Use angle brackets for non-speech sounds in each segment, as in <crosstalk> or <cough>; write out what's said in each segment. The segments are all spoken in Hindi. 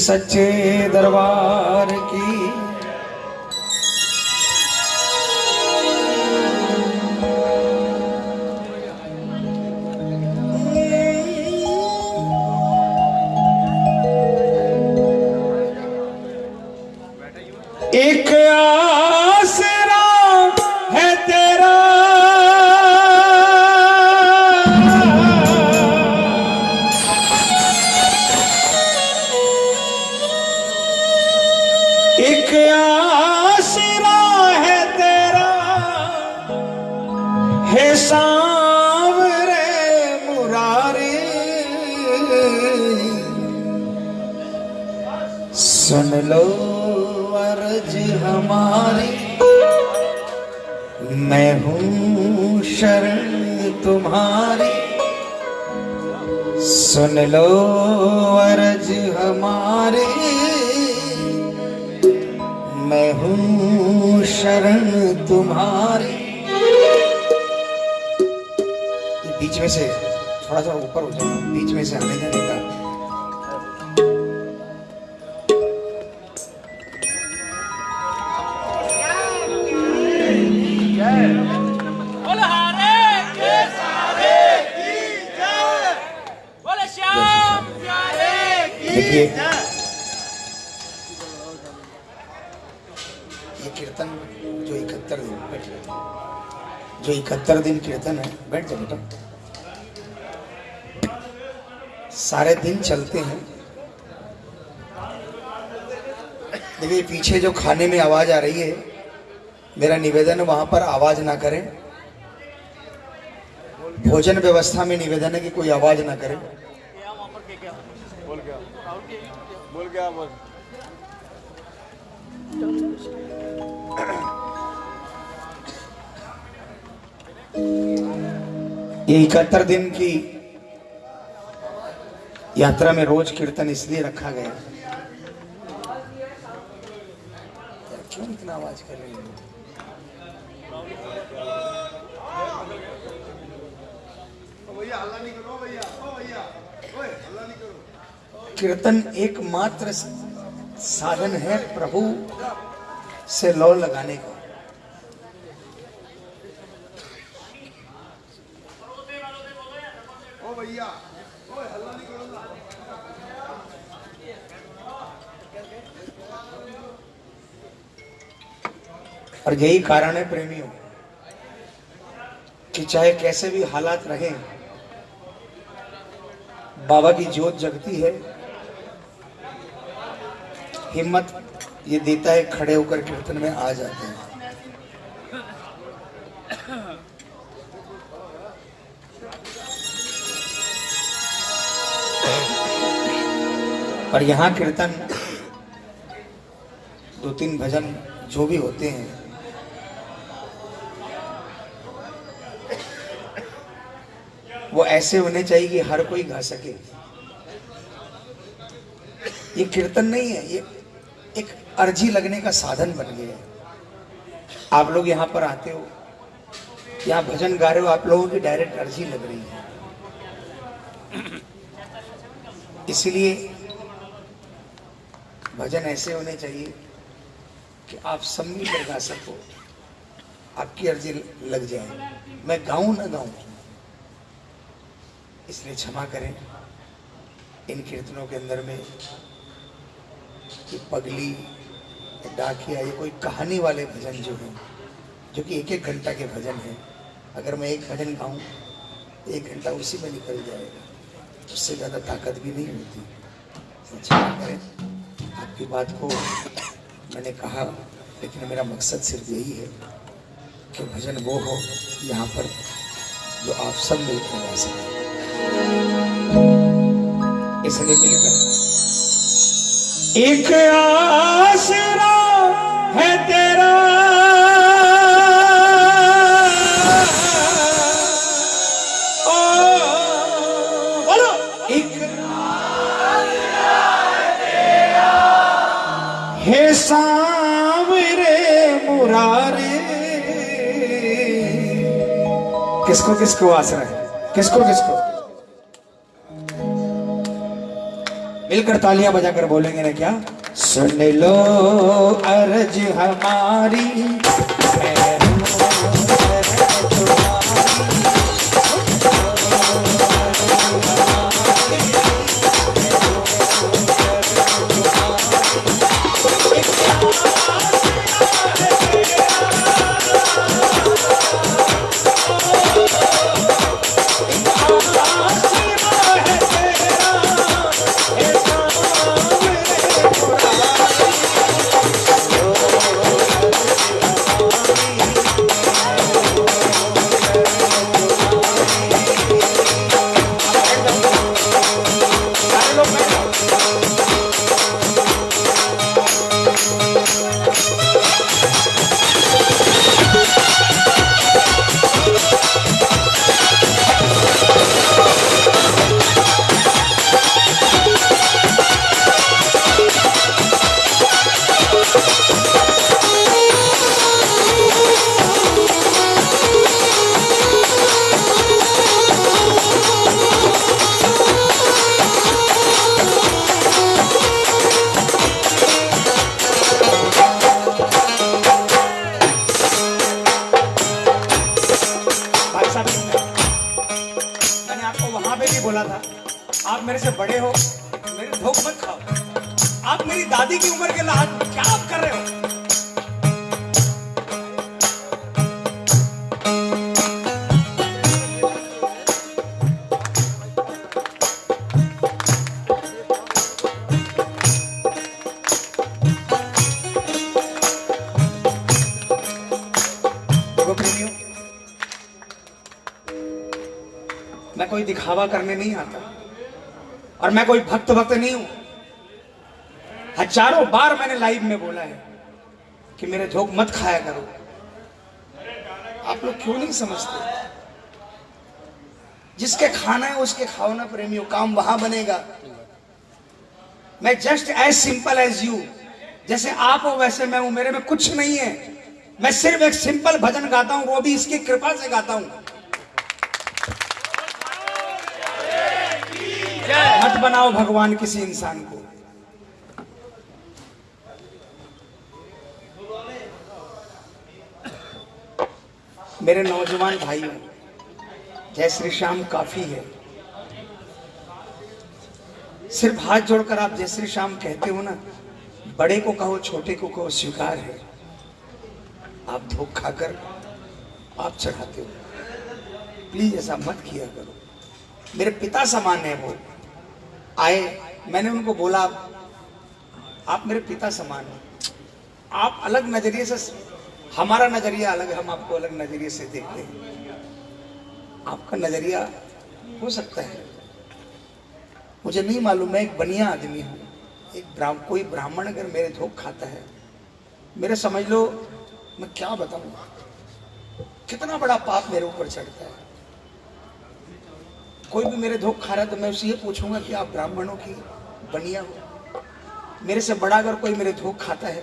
सच्चे दरबार मैं हूँ शरण तुम्हारी। बीच में से थोड़ा सा ऊपर हो जाए बीच में से आने जाने का। जो इकहत्तर दिन कीर्तन है, बैठ जाओ बेटा। सारे दिन चलते हैं। देखिए, पीछे जो खाने में आवाज़ आ रही है, मेरा निवेदन वहाँ पर आवाज़ ना करें। भोजन व्यवस्था में निवेदन है कि कोई आवाज़ ना करें। बोल क्या बोल क्या ये इकहत्तर दिन की यात्रा में रोज कीर्तन इसलिए रखा गया। क्यों इतना आवाज़ कर रही है? कीर्तन एकमात्र साधन है प्रभु से लौ लगाने का। भैया। ओए, हल्ला नहीं करो ना। और यही कारण है प्रेमियों, कि चाहे कैसे भी हालात रहे, बाबा की जोत जगती है, हिम्मत ये देता है खड़े होकर कीर्तन में आ जाते हैं। और यहाँ कीर्तन दो तीन भजन जो भी होते हैं। वो ऐसे होने चाहिए कि हर कोई गा सके। ये कीर्तन नहीं है, ये एक अर्जी लगने का साधन बन गया है। आप लोग यहाँ पर आते हो, यहाँ भजन गा रहे हो, आप लोगों की डायरेक्ट अर्जी लग रही है। इसलिए भजन ऐसे होने चाहिए कि आप सब मिलकर गा सको, आपकी अर्जी लग जाए। मैं गाऊं ना गाऊं, इसलिए क्षमा करें। इन कीर्तनों के अंदर में पगली, डाकिया, ये कोई कहानी वाले भजन जो हैं, जो कि एक एक घंटा के भजन हैं, अगर मैं एक भजन गाऊं तो एक घंटा उसी में निकल जाएगा। उससे ज़्यादा ताकत भी नहीं होती। इसलिए आपकी बात को मैंने कहा, लेकिन मेरा मकसद सिर्फ़ यही है कि भजन वो हो यहाँ पर जो आप सब मिलकर गा सकें। इसलिए मिलकर एक आसरा है किसको किसको आसरा है? किसको किसको? मिलकर तालियाँ बजाकर बोलेंगे ना क्या? सुन लो अर्ज़ हमारी और मैं कोई भक्त भक्त नहीं हूँ। हज़ारों बार मैंने लाइव में बोला है कि मेरे झोंक मत खाया करो। आप लोग क्यों नहीं समझते? जिसके खाना है उसके खाओ ना प्रेमियों, काम वहाँ बनेगा। मैं just as simple as you जैसे आप हो वैसे मैं हूँ, मेरे में कुछ नहीं है। मैं सिर्फ़ एक सिंपल भजन गाता हूँ, वो भी इसकी कृपा से गाता हूँ। मत बनाओ भगवान किसी इंसान को। मेरे नौजवान भाइयों, जय श्री श्याम काफ़ी है। सिर्फ़ हाथ जोड़कर आप जय श्री श्याम कहते हो ना, बड़े को कहो, छोटे को कहो, स्वीकार है। आप धोख खाकर आप चढ़ाते हो। प्लीज़ ऐसा मत किया करो। मेरे पिता समान है वो। आए, मैंने उनको बोला, आप मेरे पिता समान हैं। आप अलग नज़रिए से, हमारा नज़रिया अलग हम आपको अलग नज़रिए से देखते हैं। आपका नज़रिया हो सकता है। मुझे नहीं मालूम, मैं एक बनिया आदमी हूँ। एक ब्राह्म, कोई ब्राह्मण अगर मेरे धोख खाता है, मेरे समझ लो, मैं क्या बताऊँ? कितना बड़ा पाप मेरे ऊपर चढ़ता है। कोई भी मेरे धोख खा रहा है तो मैं उससे ये पूछूँगा कि आप ब्राह्मणों की बनिया हो। मेरे से बड़ा अगर कोई मेरे धोख खाता है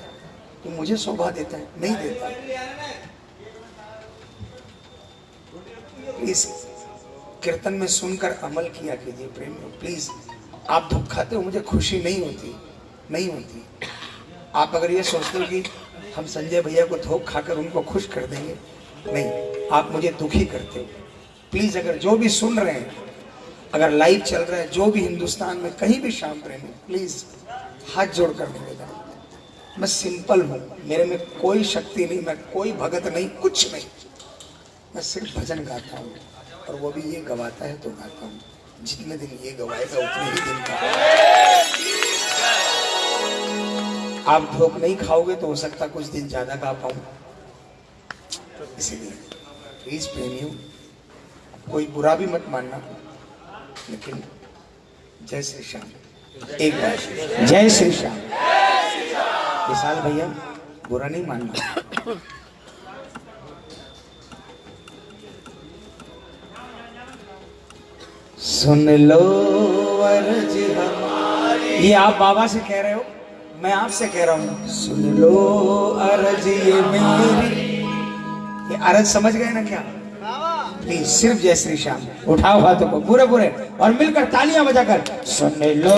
तो मुझे शोभा देता है, नहीं देता। प्लीज़ कीर्तन में सुनकर अमल किया कीजिए प्रेम प्लीज़ आप धोख खाते हो, मुझे खुशी नहीं होती नहीं होती। आप अगर ये सोचते हो कि हम संजय भैया को धोख खाकर उनको खुश कर देंगे, नहीं, आप मुझे दुखी करते हो। प्लीज़ अगर जो भी सुन रहे हैं अगर लाइव चल रहा है, जो भी हिंदुस्तान में कहीं भी शाम प्रेमी प्लीज़ हाथ जोड़कर निवेदन मैं सिंपल हूँ, मेरे में कोई शक्ति नहीं, मैं कोई भगत नहीं, कुछ नहीं। मैं सिर्फ़ भजन गाता हूँ, और वो भी ये गवाता है तो गाता हूँ। जितने दिन ये गवाएगा, उतने ही दिन का आप धोख नहीं खाओगे तो हो सकता कुछ दिन ज़्यादा गा पाऊँ। इसीलिए प्लीज़ प्रेमियों, कोई बुरा भी मत मानना। लेकिन जय श्री श्याम। एक बार। जय श्री श्याम। विशाल भैया बुरा नहीं मानना। सुन लो अर्ज़ हमारी। ये आप बाबा से कह रहे हो? मैं आपसे कह रहा हूँ। सुन लो अर्ज़ ये मेरी। ये अर्ज़ समझ गए ना क्या? की सिर्फ़ जय श्री श्याम। उठाओ हाथों को, पूरे पूरे। और मिलकर तालियाँ बजाकर, सुन लो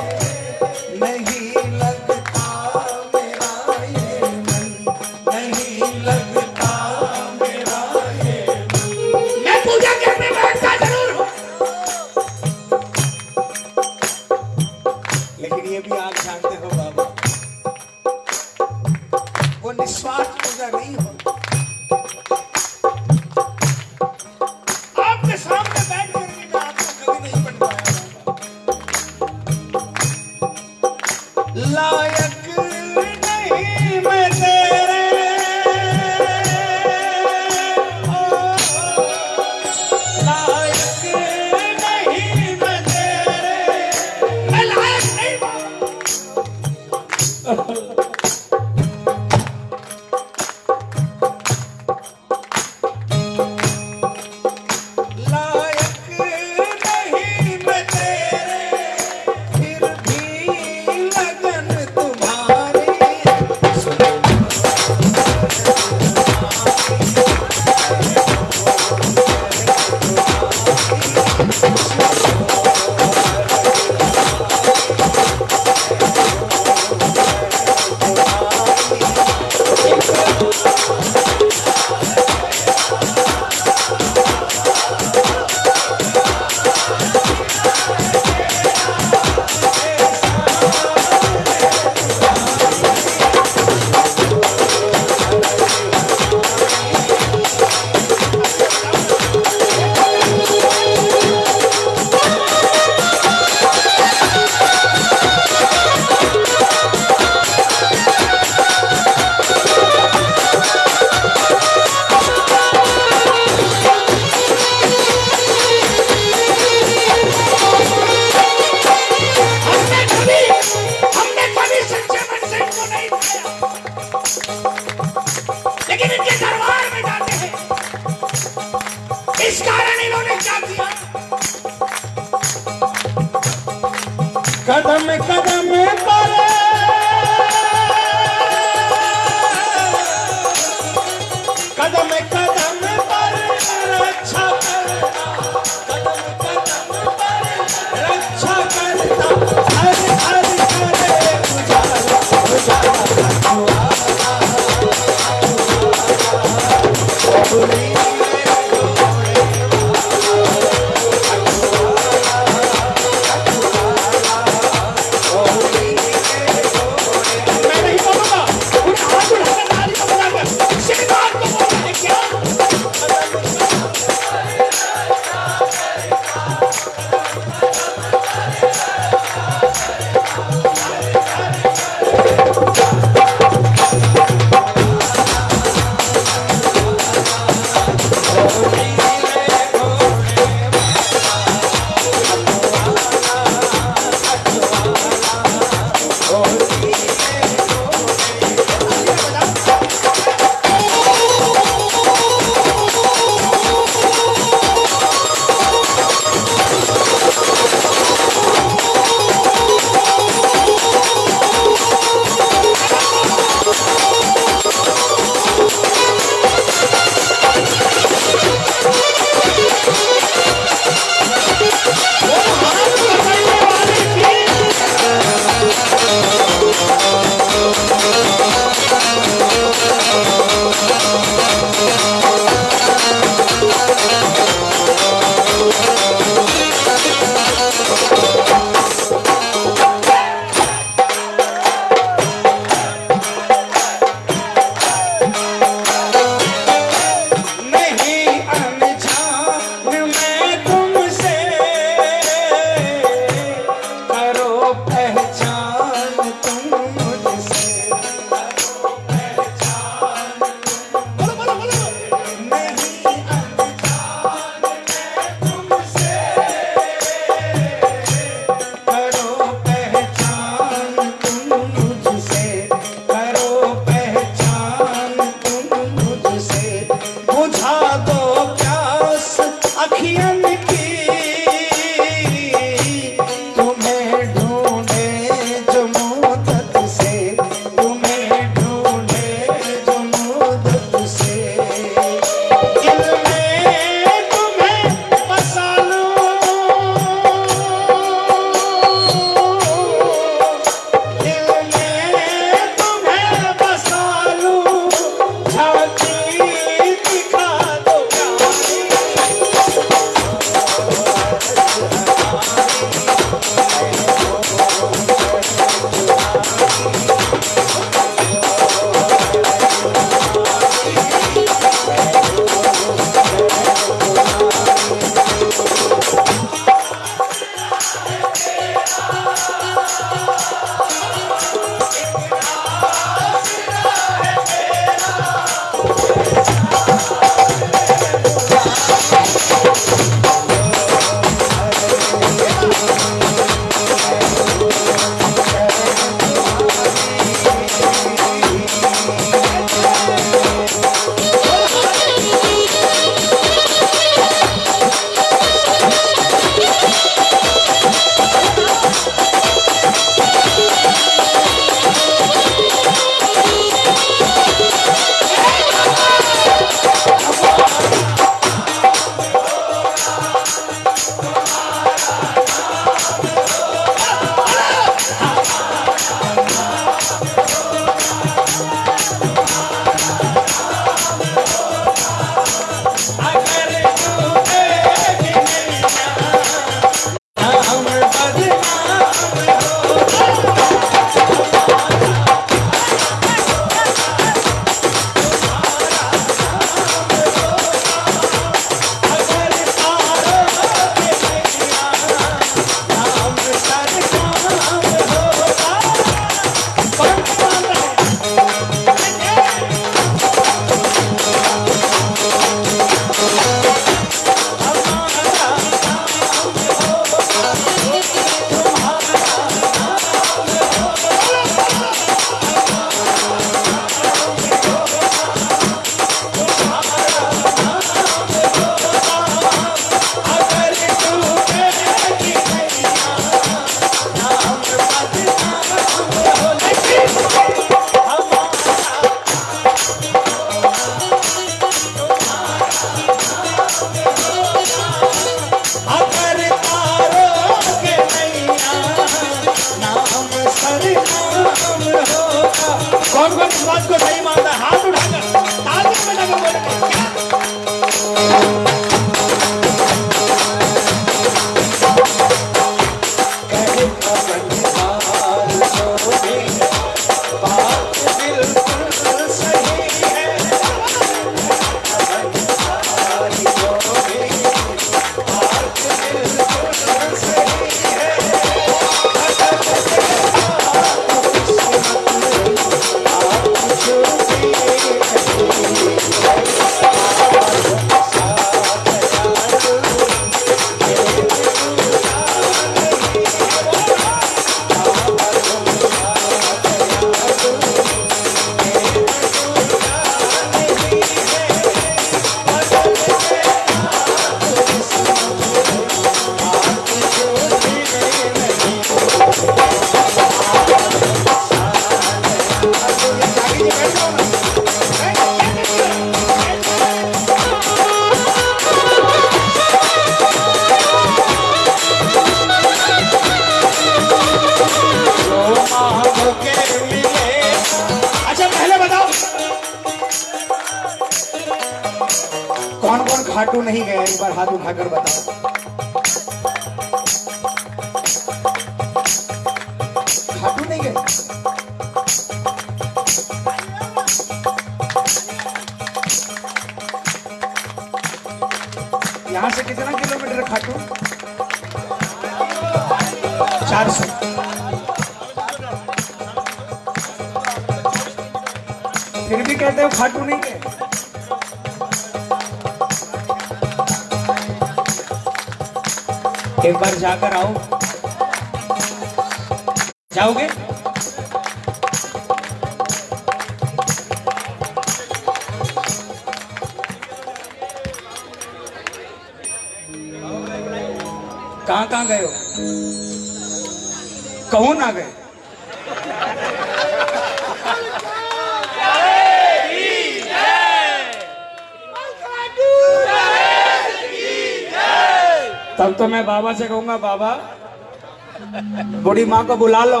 बूढ़ी माँ को बुला लो।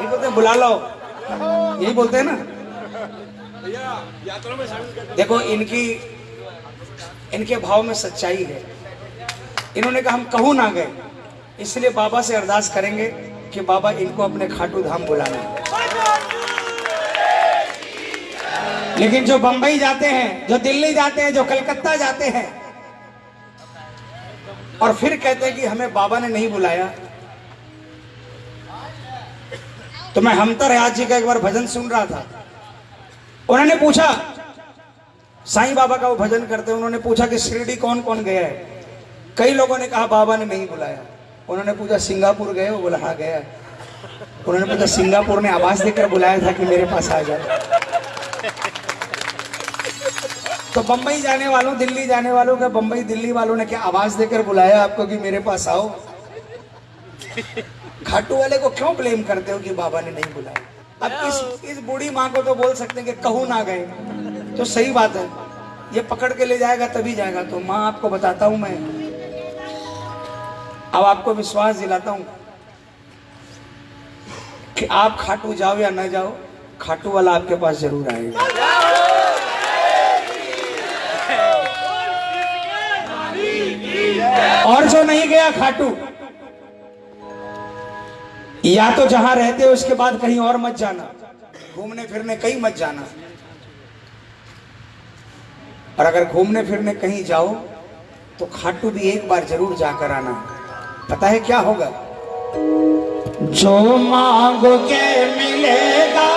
यही बोलते बुला लो। यही बोलते हैं ना। देखो, इनकी, इनके भाव में सच्चाई है। इन्होंने कहा, हम कहूँ ना गए। इसलिए बाबा से अरदास करेंगे कि बाबा इनको अपने खाटू धाम बुलाना। लेकिन जो बंबई जाते हैं, जो दिल्ली जाते हैं, जो कलकत्ता जाते हैं, और फिर कहते हैं कि हमें बाबा ने नहीं बुलाया मैं हमतर आज जी का एक बार भजन सुन रहा था। उन्होंने पूछा, साईं बाबा का वो भजन करते उन्होंने पूछा कि शिरडी कौन कौन गया है? कई लोगों ने कहा, बाबा ने नहीं बुलाया। उन्होंने पूछा, सिंगापुर गए वो बोला हाँ गया। उन्होंने पूछा, सिंगापुर ने आवाज़ देकर बुलाया था कि मेरे पास आ जाए तो बंबई जाने वालों, दिल्ली जाने वालों का, बंबई दिल्ली वालों ने क्या आवाज़ देकर बुलाया आपको कि मेरे पास आओ? खाटू वाले को क्यों ब्लेम करते हो कि बाबा ने नहीं बुलाया? अब इस इस बूढ़ी माँ को तो बोल सकते हैं कि कहूँ ना गए। तो सही बात है। ये पकड़ के ले जाएगा तभी जाएगा। तो माँ आपको बताता हूँ मैं। अब आपको विश्वास दिलाता हूँ कि आप खाटू जाओ या ना जाओ खाटू वाला आपके पास ज़रूर आएगा। और जो नहीं गया खाटू या तो जहाँ रहते हो, उसके बाद कहीं और मत जाना। घूमने फिरने कहीं मत जाना। और अगर घूमने फिरने कहीं जाओ तो खाटू भी एक बार ज़रूर जाकर आना। पता है क्या होगा? जो मांगोगे मिलेगा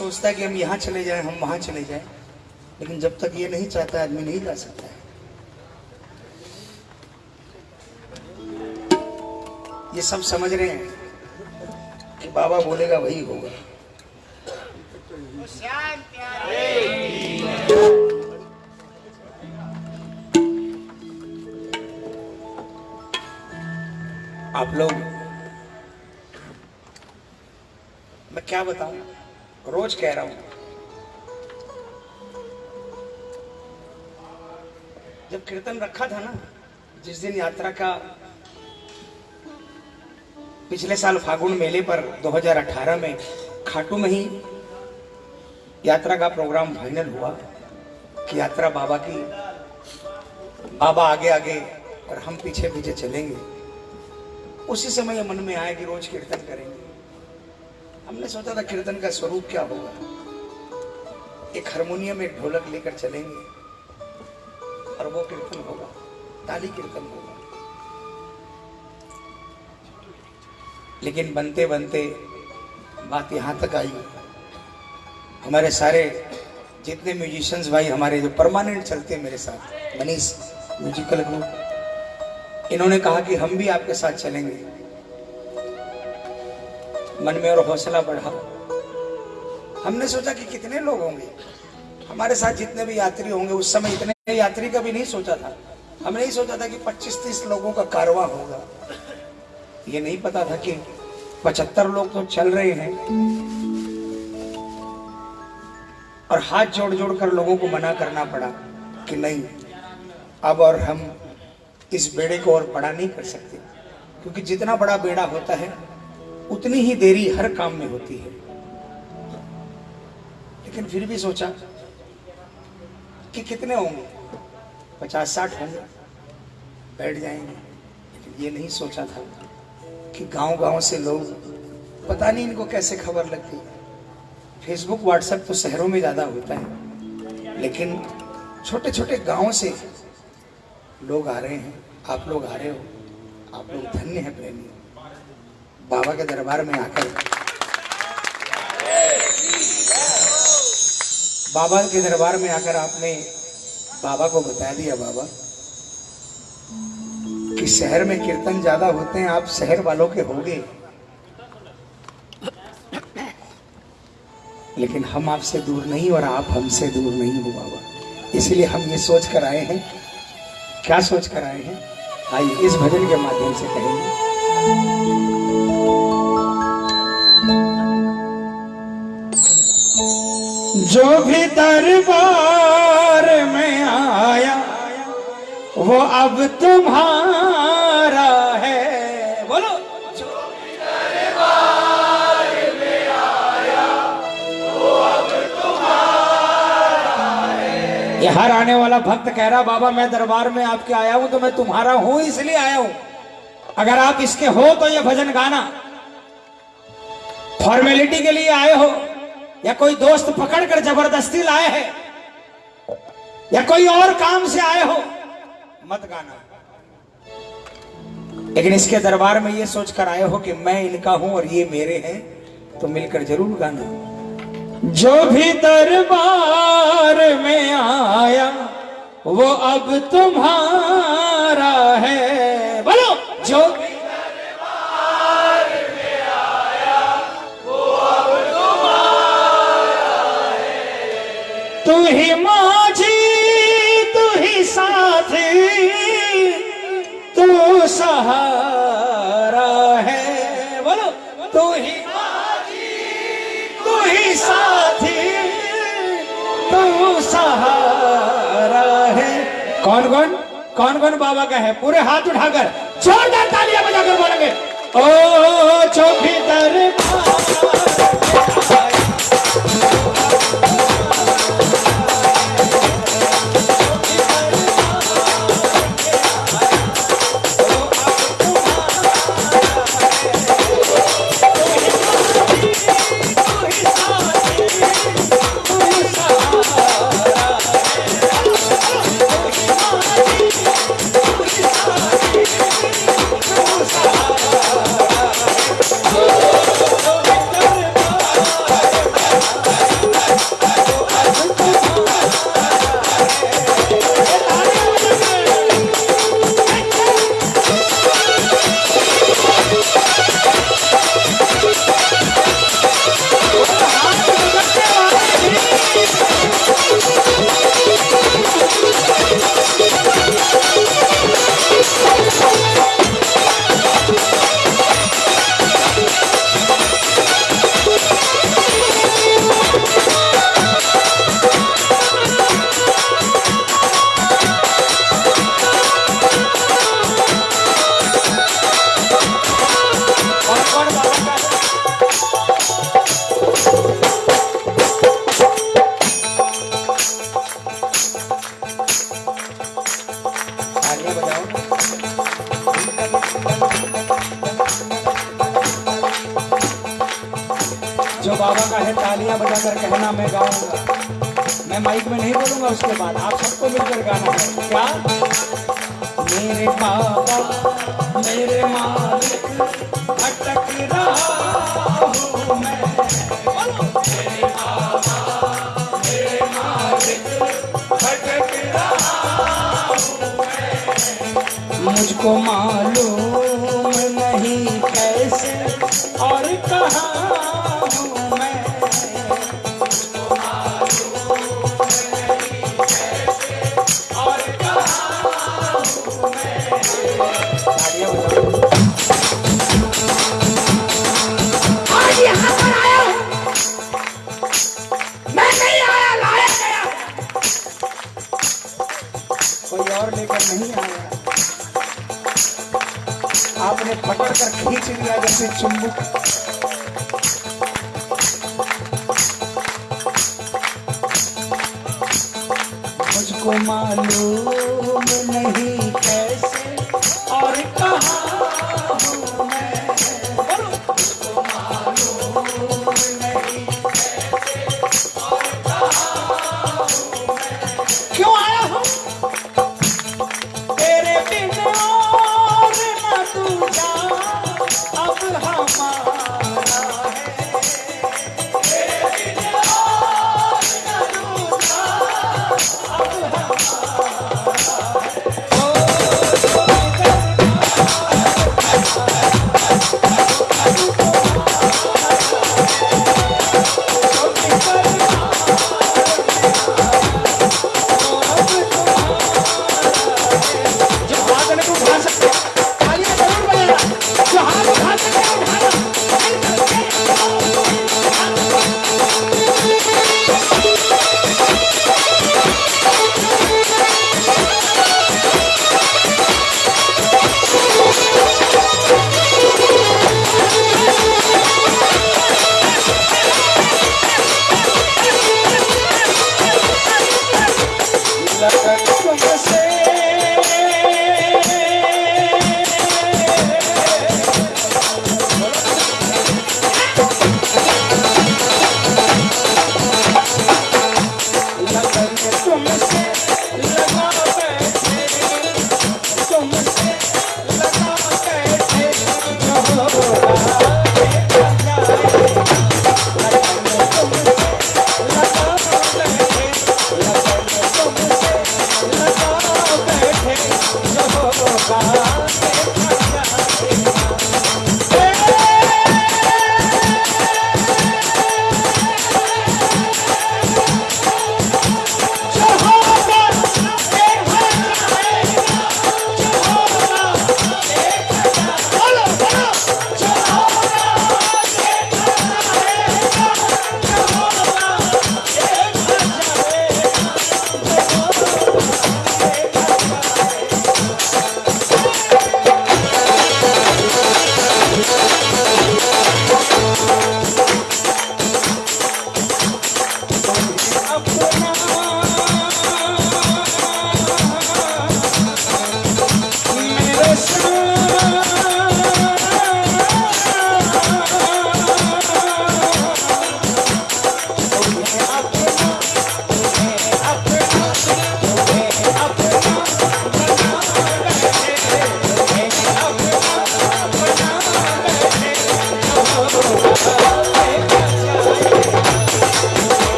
सोचता है कि हम यहाँ चले जाएँ, हम वहाँ चले जाएँ। लेकिन जब तक ये नहीं चाहता आदमी नहीं जा सकता है। ये सब समझ रहे हैं कि बाबा बोलेगा, वही हो रखा था ना, जिस दिन यात्रा का पिछले साल फागुन मेले पर 2018 में खाटू में ही यात्रा का प्रोग्राम फाइनल हुआ, कि यात्रा बाबा की, बाबा आगे आगे और हम पीछे पीछे चलेंगे। उसी समय मन में आया कि रोज कीर्तन करेंगे। हमने सोचा था कीर्तन का स्वरूप क्या होगा? एक हारमोनियम, एक ढोलक लेकर चलेंगे। और वो कीर्तन होगा, ताली कीर्तन होगा। लेकिन बनते बनते बात यहाँ तक आई। हमारे सारे जितने म्यूजिशियंस भाई, हमारे जो परमानेंट चलते हैं मेरे साथ, मनीष म्यूजिकल ग्रुप इन्होंने कहा कि हम भी आपके साथ चलेंगे। मन में और हौसला बढ़ा हमने सोचा कि कितने लोग होंगे? हमारे साथ जितने भी यात्री होंगे, उस समय इतने यात्री का भी नहीं सोचा था। हमने नहीं सोचा था कि 25-30 लोगों का कारवा होगा। ये नहीं पता था कि 75 लोग तो चल रहे हैं। और हाथ जोड़ जोड़ कर लोगों को मना करना पड़ा कि नहीं, अब और हम इस बेड़े को और बड़ा नहीं कर सकते। क्योंकि जितना बड़ा बेड़ा होता है, उतनी ही देरी हर काम में होती है। लेकिन फिर भी सोचा कि कितने होंगे? पचास साठ होंगे, बैठ जाएँगे। लेकिन ये नहीं सोचा था कि गाँव गाँव से लोग, पता नहीं इनको कैसे खबर लगती। फेसबुक व्हाट्सएप तो शहरों में ज़्यादा होता है, लेकिन छोटे छोटे गाँव से लोग आ रहे हैं। आप लोग आ रहे हो, आप लोग धन्य हैं प्रेमी। बाबा के दरबार में आकर। बाबा के दरबार में आकर आपने बाबा को बता दिया बाबा कि शहर में कीर्तन ज़्यादा होते हैं, आप शहर वालों के होंगे। लेकिन हम आपसे दूर नहीं और आप हमसे दूर नहीं हो बाबा। इसलिए हम ये सोच कर आए हैं। क्या सोच कर आए हैं? आइए इस भजन के माध्यम से कहेंगे। जो भी दरबार में आया, वो अब तुम्हारा है। बोलो। जो भी दरबार में आया वो अब तुम्हारा ये हर आने वाला भक्त कह रहा, बाबा, मैं दरबार में आपके आया हूँ तो मैं तुम्हारा हूँ, इसलिए आया हूँ। अगर आप इसके हो तो ये भजन गाना। फॉर्मेलिटी के लिए आए हो। या कोई दोस्त पकड़कर ज़बरदस्ती लाए हैं? या कोई और काम से आए हो? मत गाना। लेकिन इसके दरबार में ये सोचकर आए हो कि मैं इनका हूँ और ये मेरे हैं तो मिलकर ज़रूर गाना। जो भी दरबार में आया, वो अब तुम्हारा है। बोलो, जो भी तू ही माझी, तू ही साथी, तू सहारा है। बोलो, तू ही माझी, तू ही साथी, तू सहारा है। कौन कौन? कौन कौन बाबा का है? पूरे हाथ उठाकर। जोरदार तालियाँ बजाकर बोलेंगे, ओ चौकी दरबार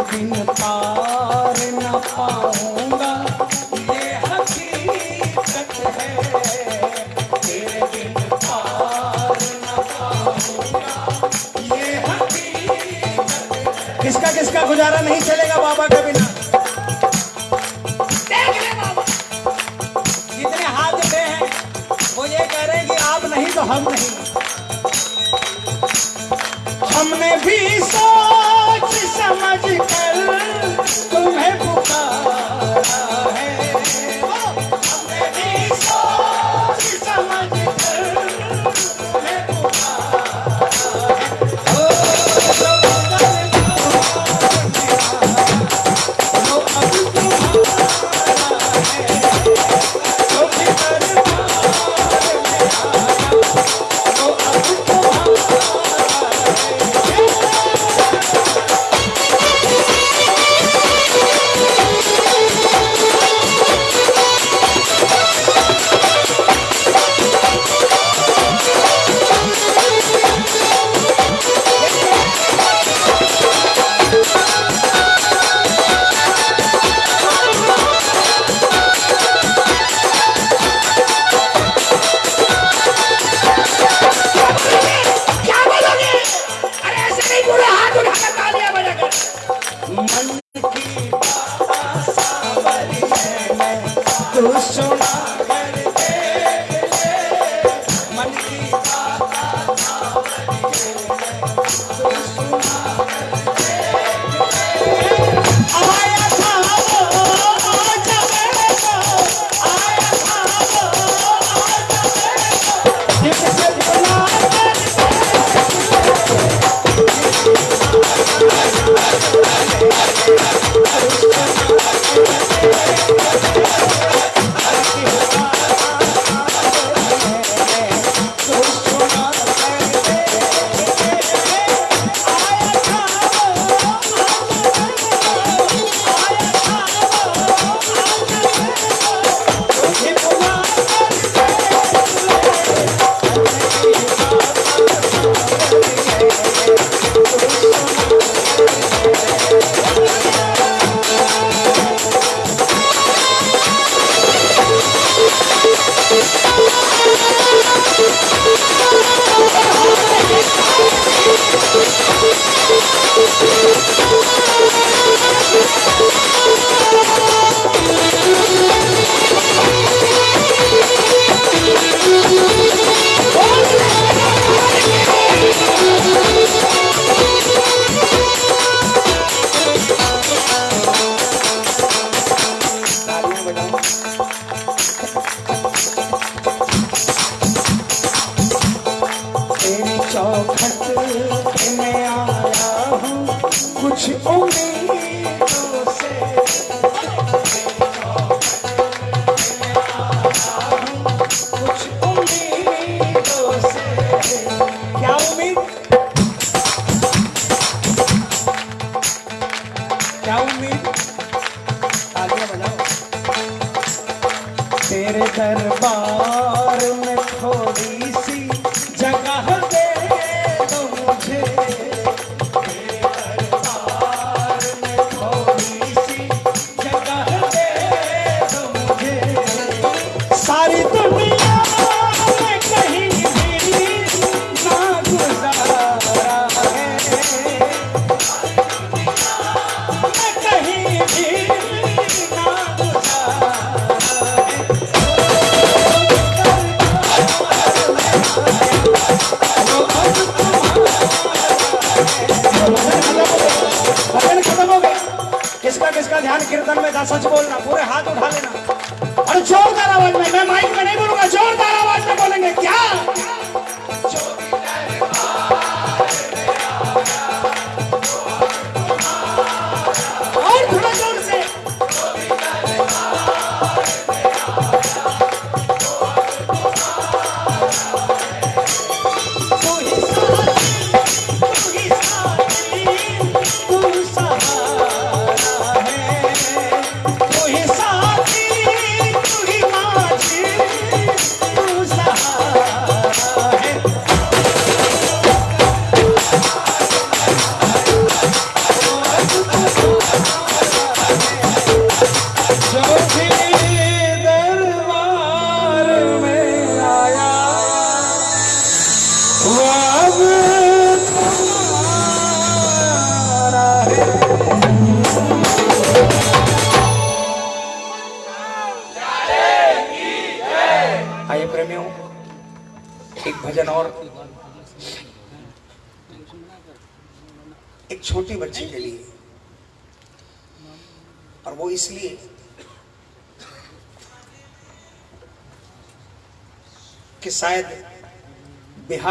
बिन पार न पाऊँगा। ये हकीकत है। किसका किसका गुजारा नहीं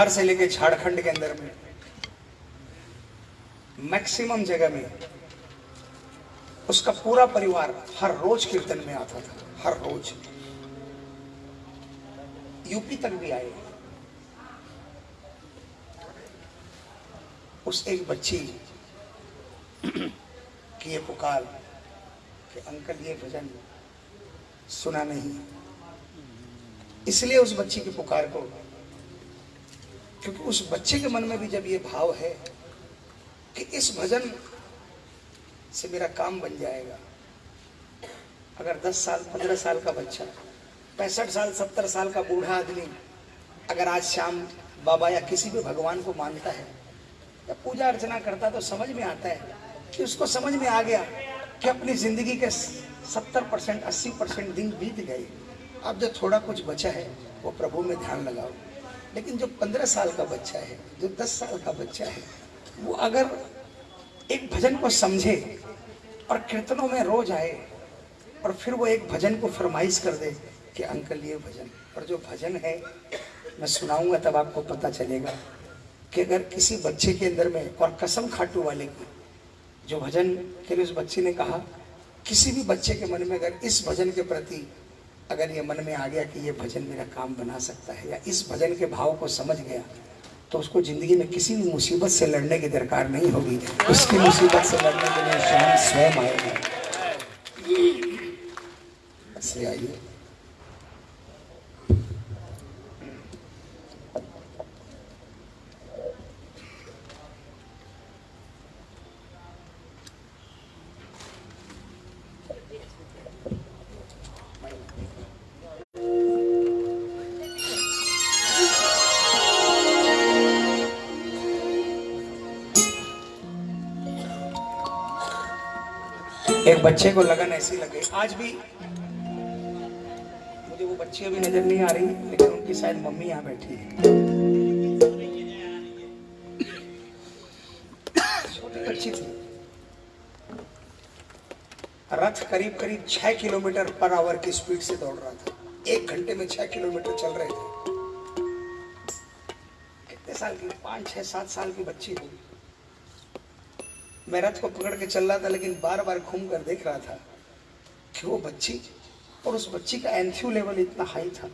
बिहार से लेके झारखंड के अंदर में मैक्सिमम जगह में, उसका पूरा परिवार हर रोज कीर्तन में आता था, हर रोज। यूपी तक भी आए। उस एक बच्ची <clears throat> की ये पुकार कि, अंकल, ये भजन सुना नहीं। इसलिए उस बच्ची की पुकार को बच्चे के मन में भी जब ये भाव है कि इस भजन से मेरा काम बन जाएगा। अगर 10 साल 15 साल का बच्चा, पैंसठ साल, सत्तर साल का बूढ़ा आदमी अगर आज शाम बाबा या किसी भी भगवान को मानता है या पूजा अर्चना करता तो समझ में आता है कि उसको समझ में आ गया कि अपनी ज़िंदगी के सत्तर परसेंट, अस्सी परसेंट दिन बीत गए। अब जो थोड़ा कुछ बचा है, वो प्रभु में ध्यान लगाओ। लेकिन जो पंद्रह साल का बच्चा है, जो दस साल का बच्चा है, वो अगर एक भजन को समझे और कीर्तनों में रोज आए और फिर वो एक भजन को फरमाइश कर दे कि, अंकल, ये भजन। और जो भजन है, मैं सुनाऊँगा तब आपको पता चलेगा कि अगर किसी बच्चे के अंदर में और कसम खाटू वाले की, जो भजन के लिए उस बच्चे ने कहा, किसी भी बच्चे के मन में अगर इस भजन के प्रति अगर ये मन में आ गया कि ये भजन मेरा काम बना सकता है या इस भजन के भाव को समझ गया तो उसको ज़िंदगी में किसी भी मुसीबत से लड़ने की दरकार नहीं होगी। उसकी मुसीबत से लड़ने के लिए शाम स्वयं आएगा आइए। बच्चे को लगन ऐसी लगे। आज भी मुझे वो बच्ची अभी नज़र नहीं आ रही, लेकिन उनकी शायद मम्मी यहाँ बैठी है। छोटी बच्ची थी। रथ करीब करीब छह किलोमीटर पर आवर की स्पीड से दौड़ रहा था। एक घंटे में छह किलोमीटर चल रहे थे। कितने साल की? पाँच, छह, सात साल की बच्ची होगी मैं रथ को पकड़ के चल रहा था, लेकिन बार बार घूम कर देख रहा था कि वो बच्ची, और उस बच्ची का एंथ्यू लेवल इतना हाई था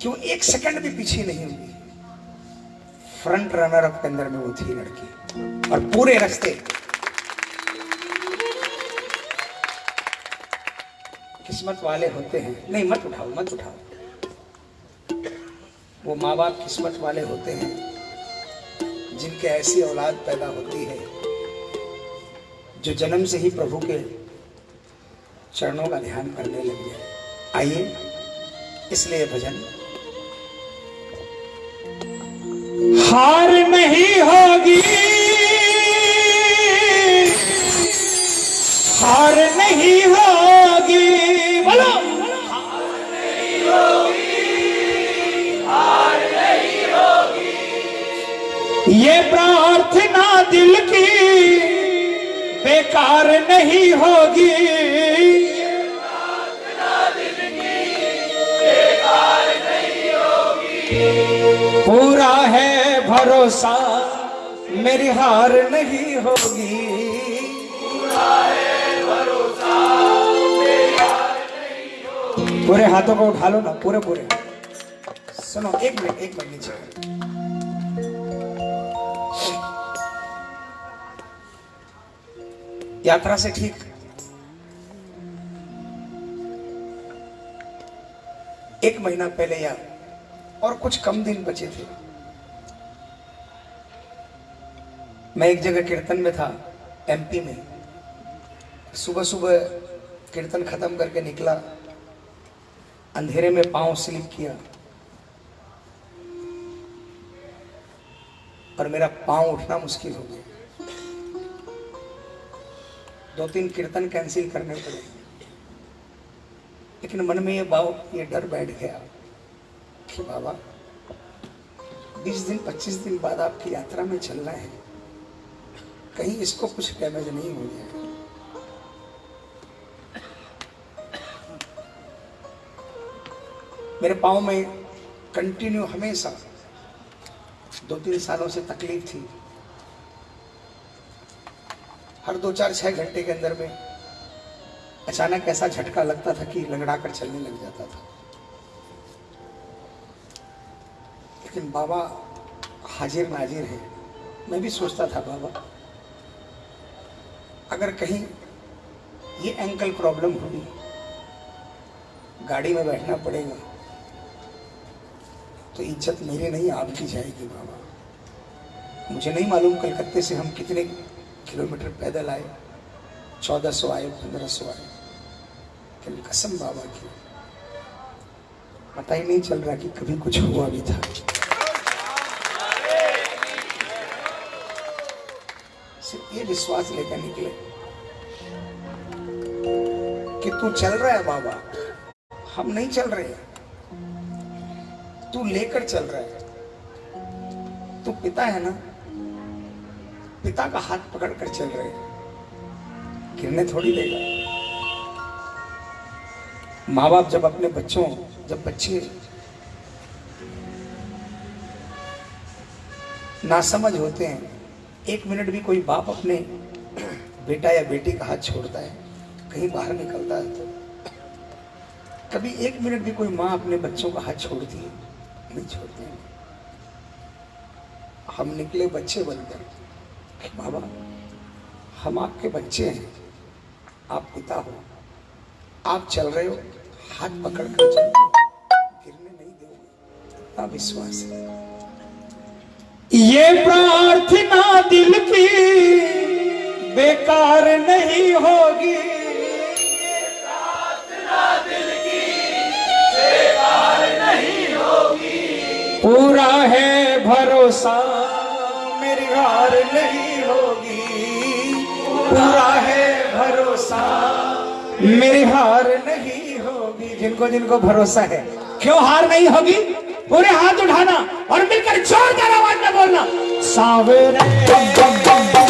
कि वो एक सेकंड भी पीछे नहीं हुई। फ्रंट रनर अप के अंदर में वो थी लड़की, और पूरे रास्ते किस्मत वाले होते हैं। नहीं, मत उठाओ मत उठाओ। वो माँ बाप किस्मत वाले होते हैं। जिनके ऐसी औलाद पैदा होती है, जो जन्म से ही प्रभु के चरणों का ध्यान करने लग जाए। आइए, इसलिए भजन। हार नहीं होगी। हार नहीं होगी। प्रार्थना दिल की बेकार नहीं होगी। पूरा है भरोसा, मेरी हार नहीं होगी। पूरे हाथों को उठा लो ना, पूरे पूरे। सुनो, एक मिनट एक मिनट नीचे। यात्रा से ठीक? एक महीना पहले या और कुछ कम दिन बचे थे। मैं एक जगह कीर्तन में था एमपी में। सुबह सुबह कीर्तन खत्म करके निकला, अंधेरे में पाँव स्लिप किया और मेरा पाँव उठना मुश्किल हो गया। दो तीन कीर्तन कैंसिल करने पड़े। लेकिन मन में ये भाव, ये डर बैठ गया कि बाबा, बीस दिन, पच्चीस दिन बाद आपकी यात्रा में चलना है। कहीं इसको कुछ डैमेज नहीं हो जाए मेरे पाँव में कंटिन्यू हमेशा दो तीन सालों से तकलीफ़ थी। हर दो चार छः घंटे के अंदर में अचानक ऐसा झटका लगता था कि लंगड़ा कर चलने लग जाता था। लेकिन बाबा हाजिर नाजिर है। मैं भी सोचता था, बाबा, अगर कहीं ये एंकल प्रॉब्लम होगी, गाड़ी में बैठना पड़ेगा तो इज़्ज़त मेरी नहीं, आपकी जाएगी, बाबा। मुझे नहीं मालूम कलकत्ते से हम कितने किलोमीटर पैदल आए, चौदह सौ आए, पंद्रह सौ आए। लेकिन कसम बाबा की, पता ही नहीं चल रहा कि कभी कुछ हुआ भी था। सिर्फ़ ये विश्वास लेकर निकले कि तू चल रहा है बाबा। हम नहीं चल रहे हैं। तू लेकर चल रहा है। तू पिता है ना? पिता का हाथ पकड़ कर चल रहे गिरने थोड़ी देगा माँ बाप जब अपने बच्चों, जब बच्चे नासमझ होते हैं, एक मिनट भी कोई बाप अपने बेटा या बेटी का हाथ छोड़ता है, कहीं बाहर निकलता है तो। कभी एक मिनट भी कोई माँ अपने बच्चों का हाथ छोड़ती है, नहीं छोड़ते हम निकले बच्चे बनकर। बाबा, हम आपके बच्चे हैं, आप पिता हो। आप चल रहे हो, हाथ पकड़ कर चलो गिरने नहीं दोगे, इतना विश्वास है। ये प्रार्थना दिल की बेकार नहीं होगी। पूरा है भरोसा। हार नहीं होगी। पूरा है भरोसा। मेरी हार नहीं होगी। जिनको जिनको भरोसा है। क्यों हार नहीं होगी? पूरे हाथ उठाना और मिलकर जोरदार आवाज़ में बोलना। सावरे।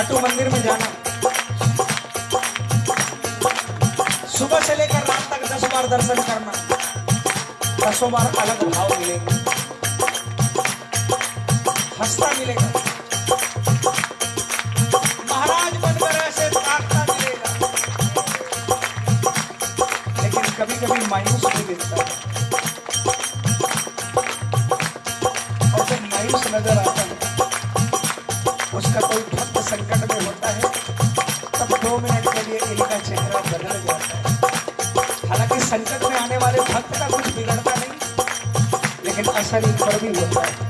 खाटू मंदिर में जाना। सुबह से लेकर रात तक दस बार दर्शन करना। दसों बार अलग भाव मिलेगा। हंसता मिलेगा। Brasil.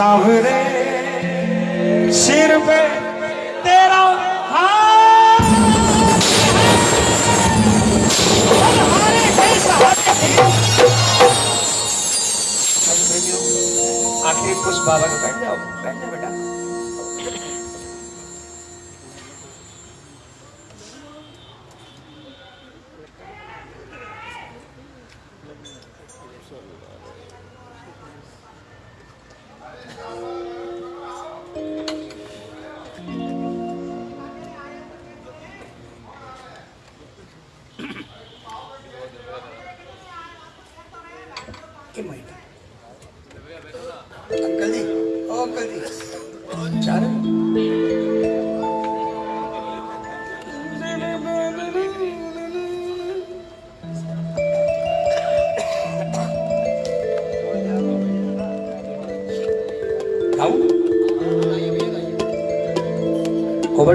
सांवरे सिर पे तेरा आखिर कुछ बाबा बैठ जाओ बैठ जाओ।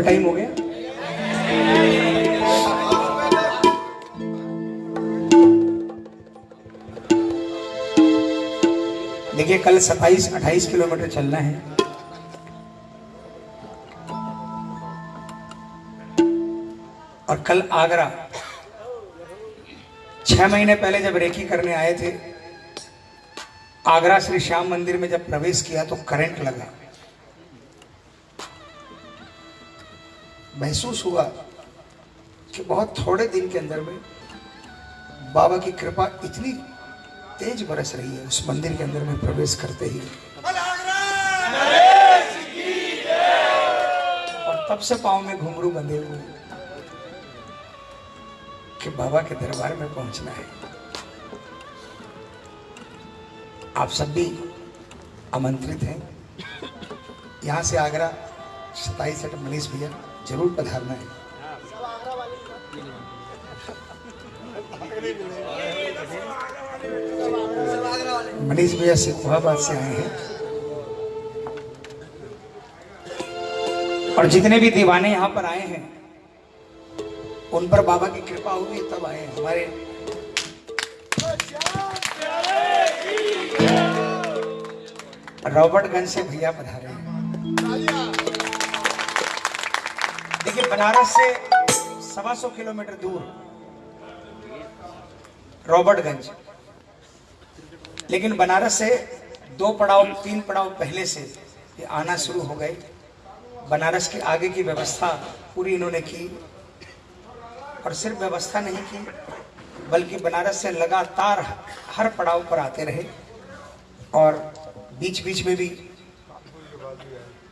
टाइम हो गया। देखिए, कल 27 28 किलोमीटर चलना है। और कल आगरा। छह महीने पहले जब रेकी करने आए थे, आगरा श्री श्याम मंदिर में जब प्रवेश किया तो करंट लगा। महसूस हुआ कि बहुत थोड़े दिन के अंदर में बाबा की कृपा इतनी तेज बरस रही है, उस मंदिर के अंदर में प्रवेश करते ही। और तब से पाँव में घुंघरू बंधे हुए कि बाबा के दरबार में पहुँचना है। आप सब भी आमंत्रित हैं। यहाँ से आगरा सताईस मनीष भैया ज़रूर पधारना है। मनीष भैया सिंहाबाद से आए हैं। और जितने भी दीवाने यहाँ पर आए हैं, उन पर बाबा की कृपा हुई तब आए हमारे। रॉबर्टगंज से भैया पधारे हैं। देखिए, बनारस से सवा सौ किलोमीटर दूर रॉबर्टगंज। लेकिन बनारस से दो पड़ाव, तीन पड़ाव पहले से ये आना शुरू हो गए। बनारस के आगे की व्यवस्था पूरी इन्होंने की और सिर्फ़ व्यवस्था नहीं की, बल्कि बनारस से लगातार हर पड़ाव पर आते रहे और बीच बीच में भी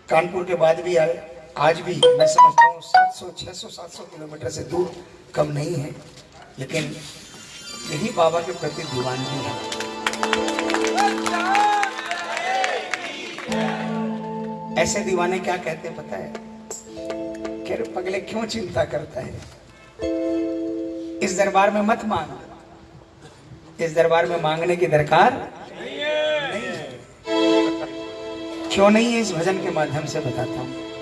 कानपुर के बाद भी आए। आज भी मैं समझता हूँ 700 600 700 किलोमीटर से दूर कम नहीं है, लेकिन यही बाबा के प्रति दीवानगी है। ऐसे दीवाने क्या कहते हैं पता है? रहे पगले क्यों चिंता करता है? इस दरबार में मत मांग। इस दरबार में मांगने की दरकार नहीं है। क्यों नहीं है? इस भजन के माध्यम से बताता हूँ।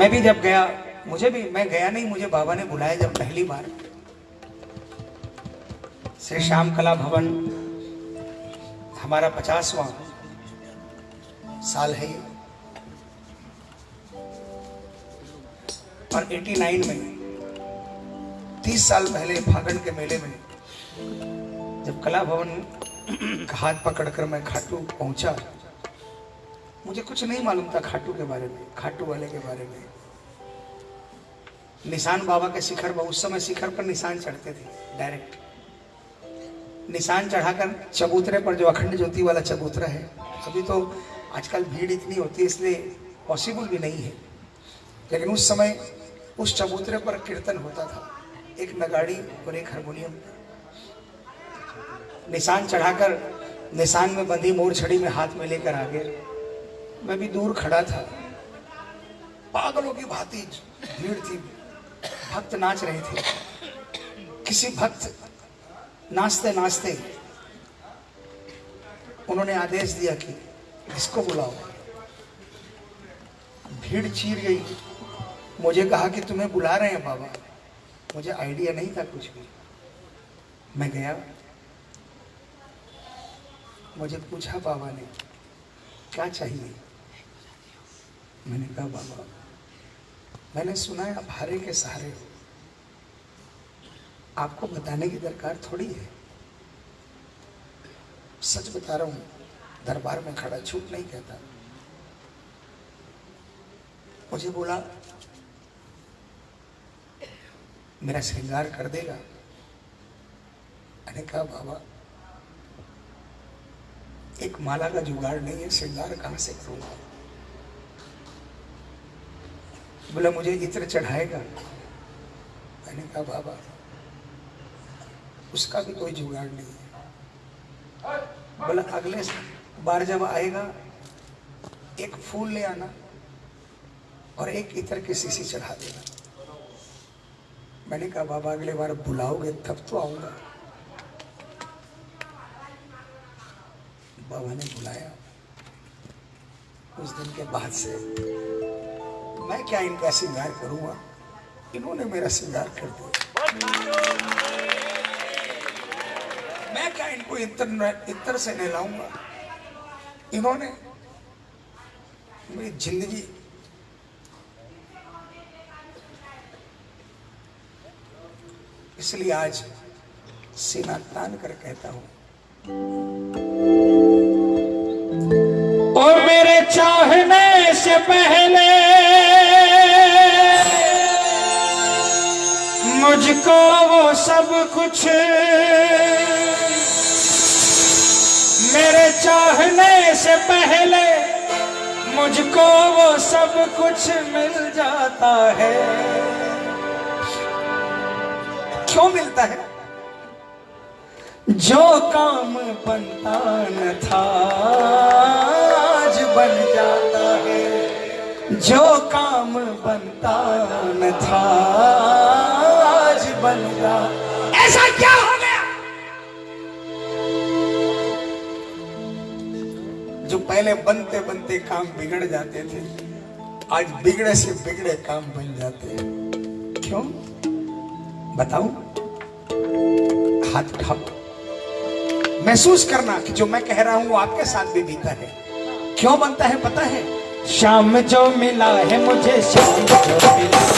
मैं भी जब गया, मुझे भी, मैं गया नहीं, मुझे बाबा ने बुलाया जब पहली बार। श्री श्याम कला भवन, हमारा पचासवां साल है और 89 में 30 साल पहले फागण के मेले में, जब कला भवन <clears throat> का हाथ पकड़कर मैं खाटू पहुँचा मुझे कुछ नहीं मालूम था खाटू के बारे में, खाटू वाले के बारे में। निशान बाबा के शिखर पर, उस समय शिखर पर निशान चढ़ते थे डायरेक्ट निशान चढ़ाकर चबूतरे पर, जो अखंड ज्योति वाला चबूतरा है, अभी तो आजकल भीड़ इतनी होती है, इसलिए पॉसिबल भी नहीं है। लेकिन उस समय उस चबूतरे पर कीर्तन होता था, एक नगाड़ी और एक हारमोनियम। निशान चढ़ाकर, निशान में बंधी मोर छड़ी में हाथ में लेकर आगे। मैं भी दूर खड़ा था। पागलों की भांति भीड़ थी। भक्त नाच रहे थे। किसी भक्त नाचते नाचते उन्होंने आदेश दिया कि इसको बुलाओ। भीड़ चीर गई। मुझे कहा कि तुम्हें बुला रहे हैं बाबा। मुझे आइडिया नहीं था कुछ भी। मैं गया। मुझे पूछा बाबा ने, क्या चाहिए? मैंने कहा, बाबा, मैंने सुना है आप हारे के सहारे हो। आपको बताने की दरकार थोड़ी है। सच बता रहा हूँ, दरबार में खड़ा झूठ नहीं कहता। मुझे बोला, मेरा श्रृंगार कर देगा। मैंने कहा, बाबा, एक माला का जुगाड़ नहीं है, श्रृंगार कहाँ से करूँगा? बोला, मुझे इत्र चढ़ाएगा? मैंने कहा, बाबा, उसका भी कोई जुगाड़ नहीं है। बोला, अगले बार जब आएगा, एक फूल ले आना और एक इतर की शीशी चढ़ा देना। मैंने कहा, बाबा, अगले बार बुलाओगे, तब तो आऊँगा। बाबा ने बुलाया। उस दिन के बाद से मैं क्या इनका श्रृंगार करूँगा? इन्होंने मेरा श्रृंगार कर दिया। मैं क्या इनको इतर इतर से नहलाऊँगा? इन्होंने मेरी ज़िंदगी इसलिए आज सीना तान कर कहता हूँ। और मेरे चाहने से पहले मुझको वो सब कुछ। मेरे चाहने से पहले मुझको वो सब कुछ मिल जाता है। क्यों मिलता है? जो काम बनता न था, आज बन जाता है। जो काम बनता न था आज बन जाता ऐसा क्या हो गया? जो पहले बनते बनते काम बिगड़ जाते थे आज बिगड़े से बिगड़े काम बन जाते हैं। क्यों? बताऊँ? हाथ उठाओ। महसूस करना कि जो मैं कह रहा हूँ वो आपके साथ भी बीता है। क्यों बनता है पता है? शाम जो मिला है मुझे शाम जो मिला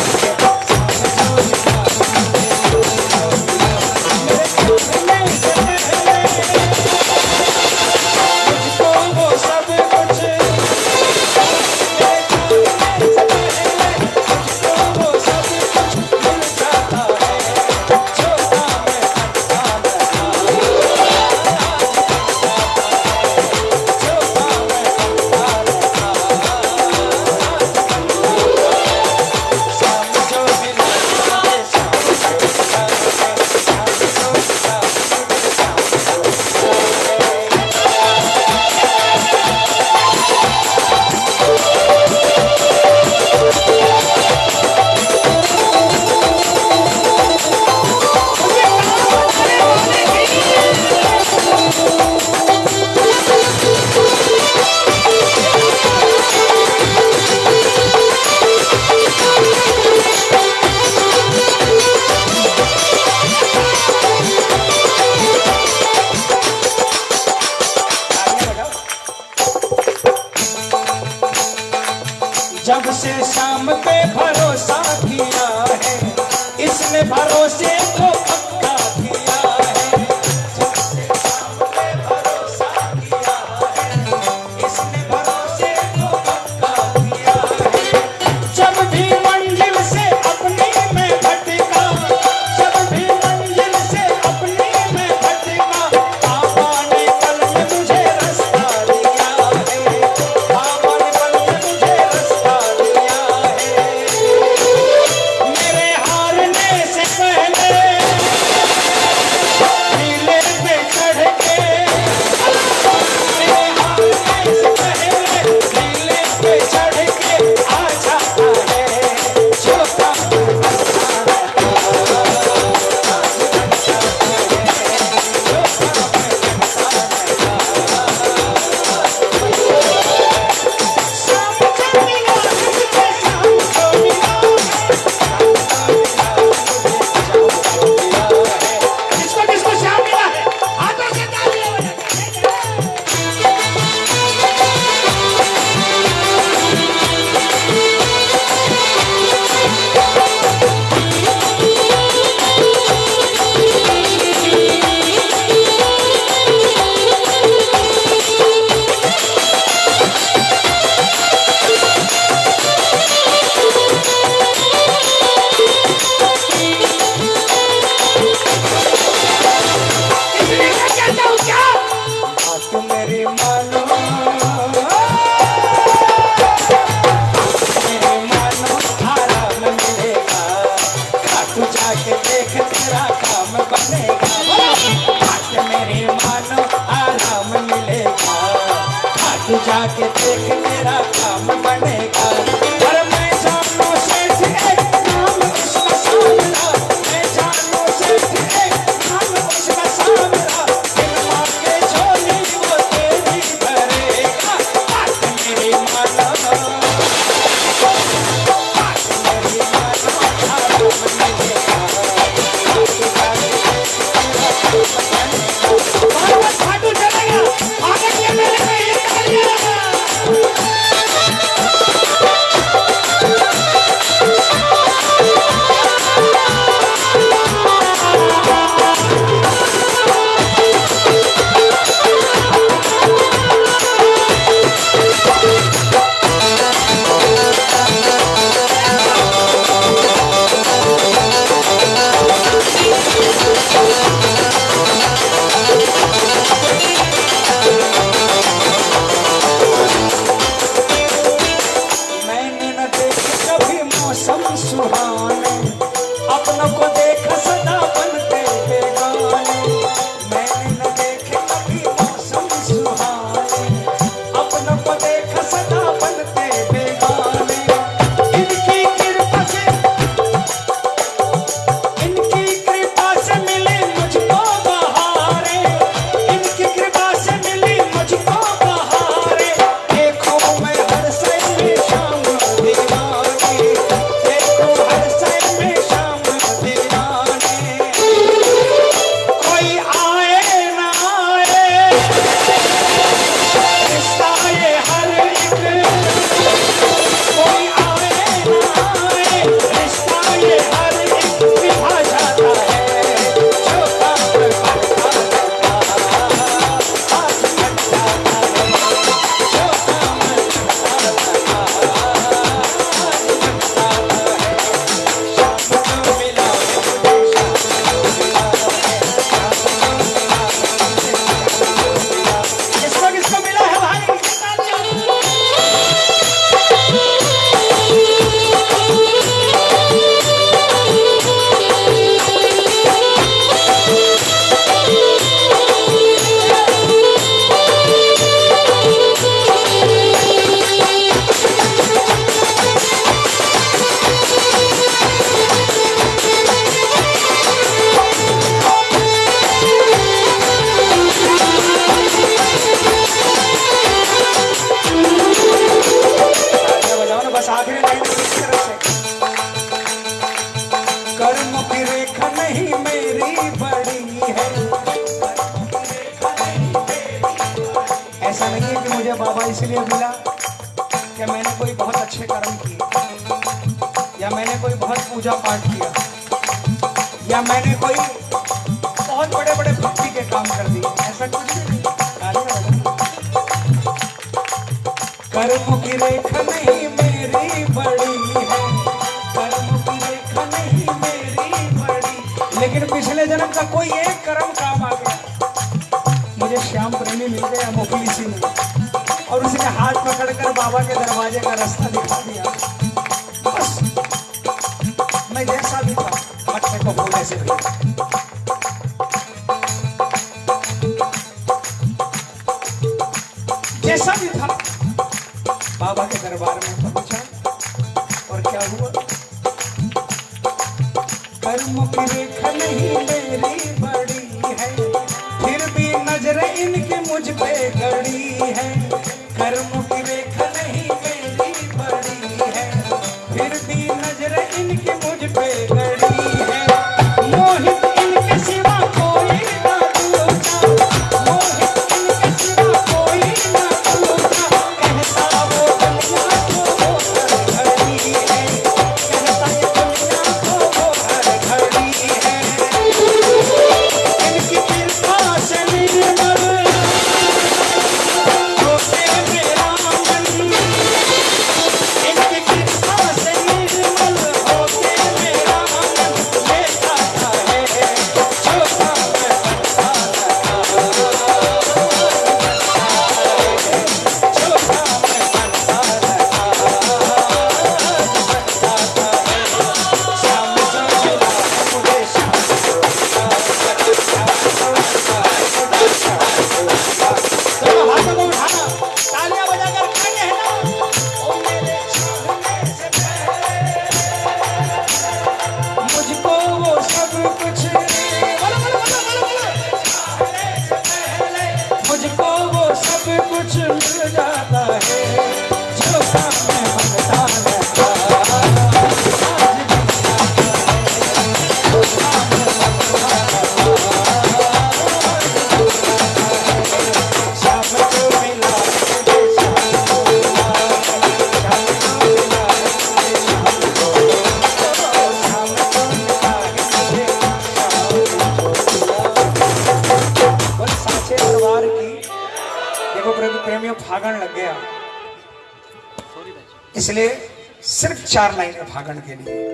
फागण के लिए।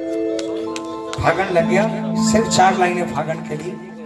फागण लग गया। सिर्फ़ चार लाइनें फागण के लिए।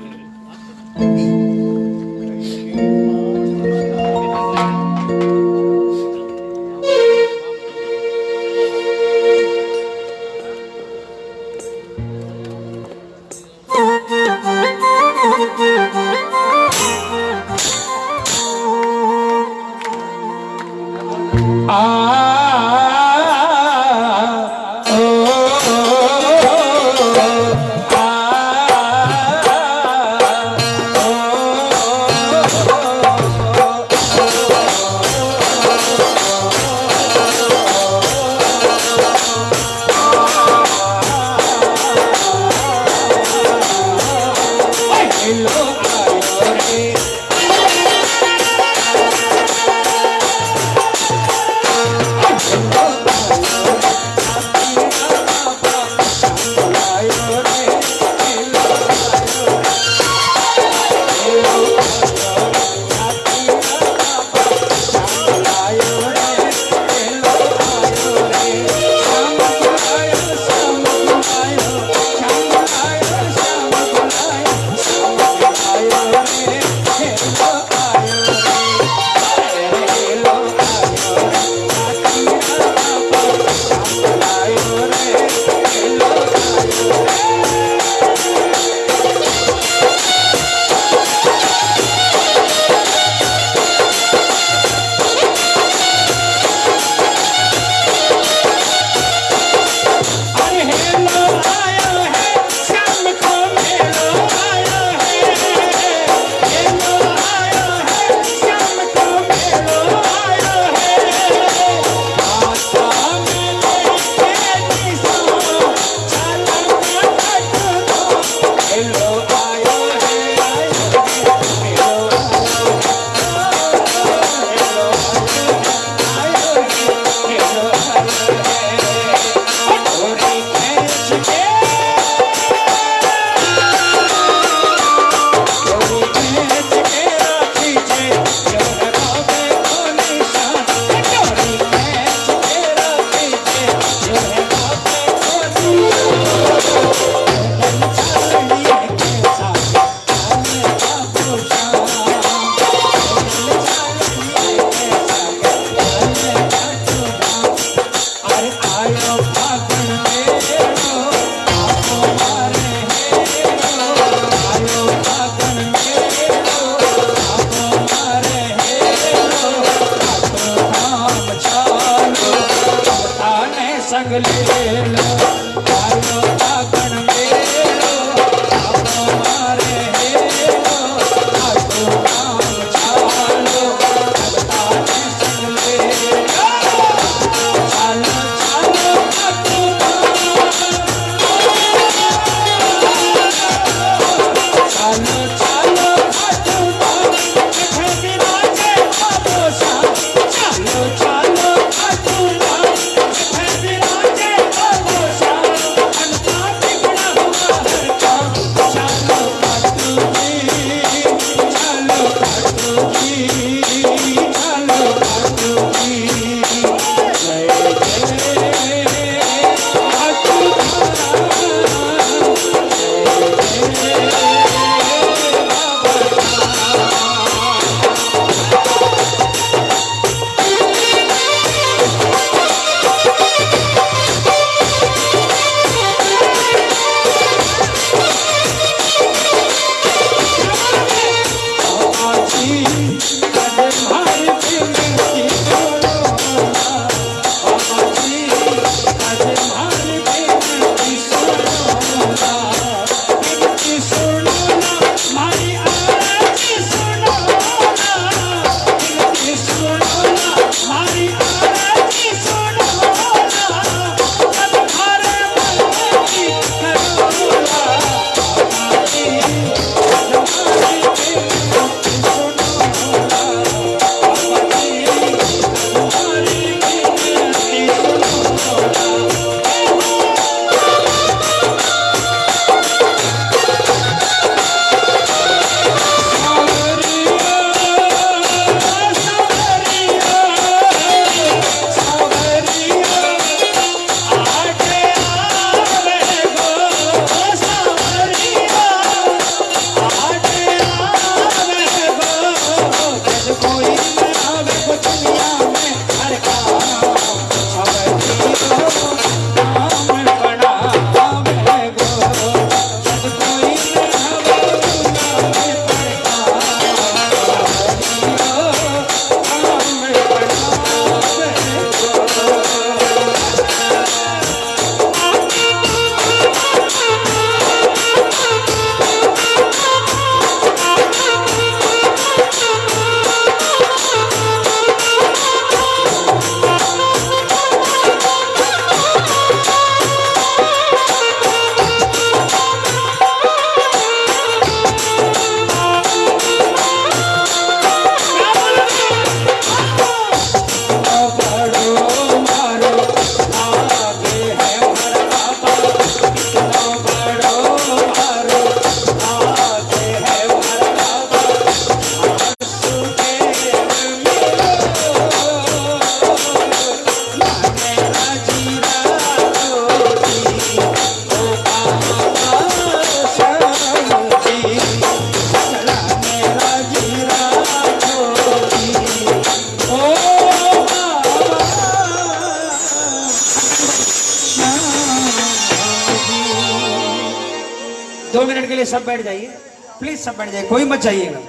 जाइएगा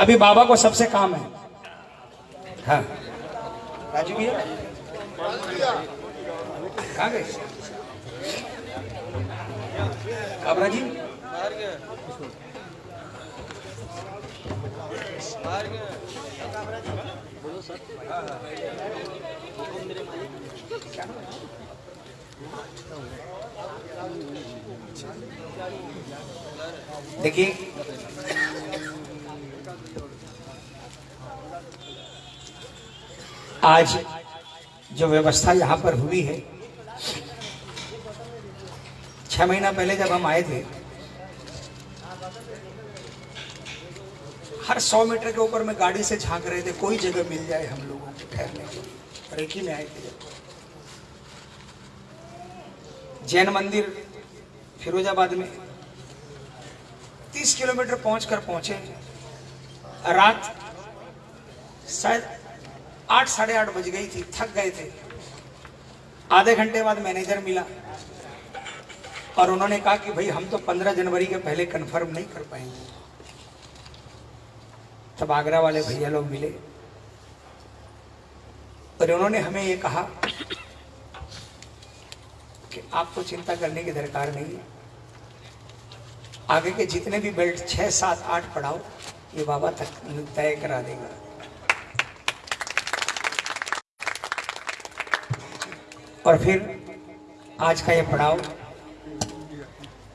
अभी बाबा को सबसे काम है। हाँ। राजू भैया? गए? काबरा जी? देखिए आज जो व्यवस्था यहाँ पर हुई है, छह महीना पहले जब हम आए थे, हर सौ मीटर के ऊपर में गाड़ी से झाँक रहे थे, कोई जगह मिल जाए हम लोगों को ठहरने को और एक ही में आए थे जब। जैन मंदिर फिरोजाबाद में तीस किलोमीटर पहुंचकर पहुँचे। रात शायद आठ, साढ़े आठ बज गई थी, थक गए थे। आधे घंटे बाद मैनेजर मिला और उन्होंने कहा कि भाई हम तो पंद्रह जनवरी के पहले कंफर्म नहीं कर पाएँगे। तब आगरा वाले भैया लोग मिले और उन्होंने हमें ये कहा कि आपको चिंता करने की दरकार नहीं है। आगे के जितने भी बेल्ट छह, सात, आठ पढ़ाओ ये बाबा तक तय करा देगा। और फिर आज का ये पड़ाव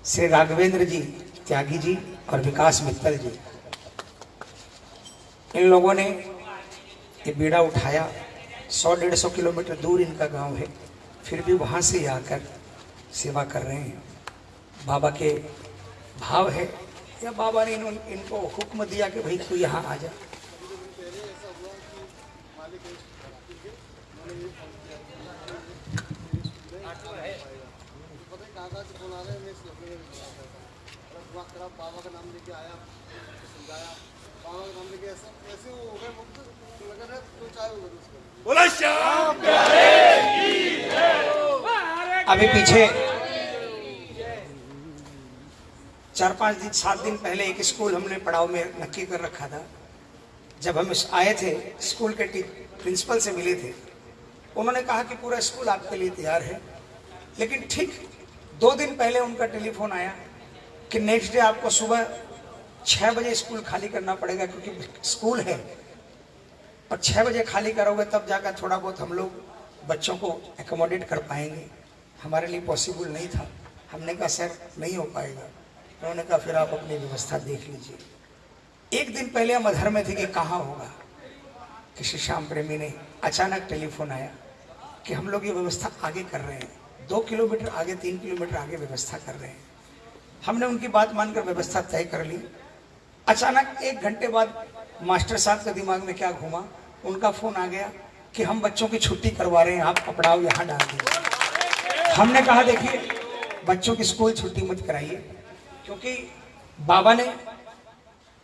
श्री राघवेंद्र जी त्यागी जी और विकास मित्तल जी। इन लोगों ने ये बीड़ा उठाया। सौ डेढ़ सौ किलोमीटर दूर इनका गाँव है। फिर भी वहाँ से आकर सेवा कर रहे हैं। बाबा के भाव है। या बाबा ने इन, इनको हुक्म दिया कि भाई तू यहाँ आ जा। बाबा का नाम लेके आया समझाया। बाबा का नाम लेके ऐसा ऐसे वो हो गए मुक्त तो लगा रहा तो चाहे होगा उसको बोला श्याम अभी पीछे चार पाँच दिन सात दिन पहले एक स्कूल हमने पड़ाव में नक्की कर रखा था। जब हम आए थे स्कूल के प्रिंसिपल से मिले थे। उन्होंने कहा कि पूरा स्कूल आपके लिए तैयार है। लेकिन ठीक दो दिन पहले उनका टेलीफोन आया। कि नेक्स्ट डे आपको सुबह छः बजे स्कूल खाली करना पड़ेगा क्योंकि स्कूल है। और छः बजे खाली करोगे तब जाकर थोड़ा बहुत हम लोग बच्चों को एकोमोडेट कर पाएँगे। हमारे लिए पॉसिबल नहीं था। हमने कहा, सर, नहीं हो पाएगा। उन्होंने कहा, फिर आप अपनी व्यवस्था देख लीजिए। एक दिन पहले हम अधर में थे कि कहाँ होगा। किसी श्याम प्रेमी ने अचानक टेलीफोन आया कि हम लोग ये व्यवस्था आगे कर रहे हैं। दो किलोमीटर आगे, तीन किलोमीटर आगे व्यवस्था कर रहे हैं। हमने उनकी बात मानकर व्यवस्था तय कर ली। अचानक एक घंटे बाद मास्टर साहब के दिमाग में क्या घूमा? उनका फ़ोन आ गया कि हम बच्चों की छुट्टी करवा रहे हैं, आप कपड़ाओ यहाँ डाल दीजिए। हमने कहा, देखिए, बच्चों की स्कूल छुट्टी मत कराइए, क्योंकि बाबा ने,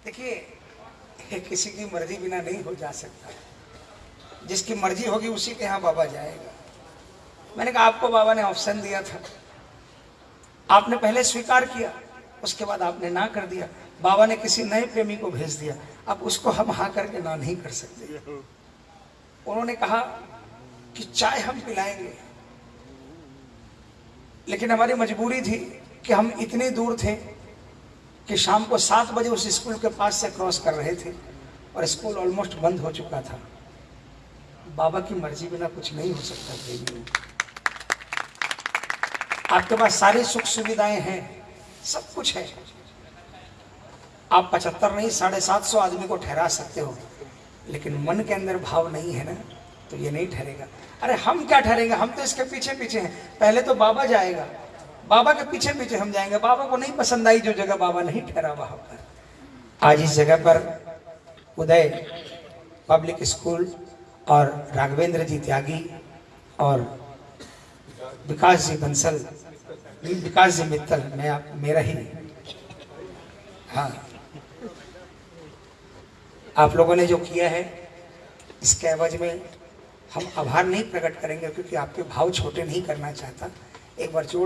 देखिए किसी की मर्ज़ी बिना नहीं हो जा सकता। जिसकी मर्ज़ी होगी उसी के यहाँ बाबा जाएगा। मैंने कहा, आपको बाबा ने ऑप्शन दिया था। आपने पहले स्वीकार किया, उसके बाद आपने ना कर दिया। बाबा ने किसी नए प्रेमी को भेज दिया। अब उसको हम हाँ करके ना नहीं कर सकते। उन्होंने कहा कि चाय हम पिलाएँगे। लेकिन हमारी मजबूरी थी कि हम इतनी दूर थे कि शाम को सात बजे उस स्कूल के पास से क्रॉस कर रहे थे और स्कूल ऑलमोस्ट बंद हो चुका था। बाबा की मर्ज़ी बिना कुछ नहीं हो सकता। प्रेमियों आपके पास सारी सुख सुविधाएँ हैं, सब कुछ है। आप पचहत्तर नहीं, साढ़े सात सौ आदमी को ठहरा सकते हो, लेकिन मन के अंदर भाव नहीं है ना तो ये नहीं ठहरेगा। अरे हम क्या ठहरेंगे? हम तो इसके पीछे पीछे हैं। पहले तो बाबा जाएगा। बाबा के पीछे पीछे हम जाएँगे। बाबा को नहीं पसंद आई जो जगह बाबा नहीं ठहरा वहाँ पर। आज इस जगह पर उदय पब्लिक स्कूल और राघवेंद्र जी त्यागी और विकास जी बंसल विकास जी मित्तल मैं आप, मेरा ही हाँ। आप लोगों ने जो किया है, इसके एवज में हम आभार नहीं प्रकट करेंगे, क्योंकि आपके भाव छोटे नहीं करना चाहता। एक बार जोड़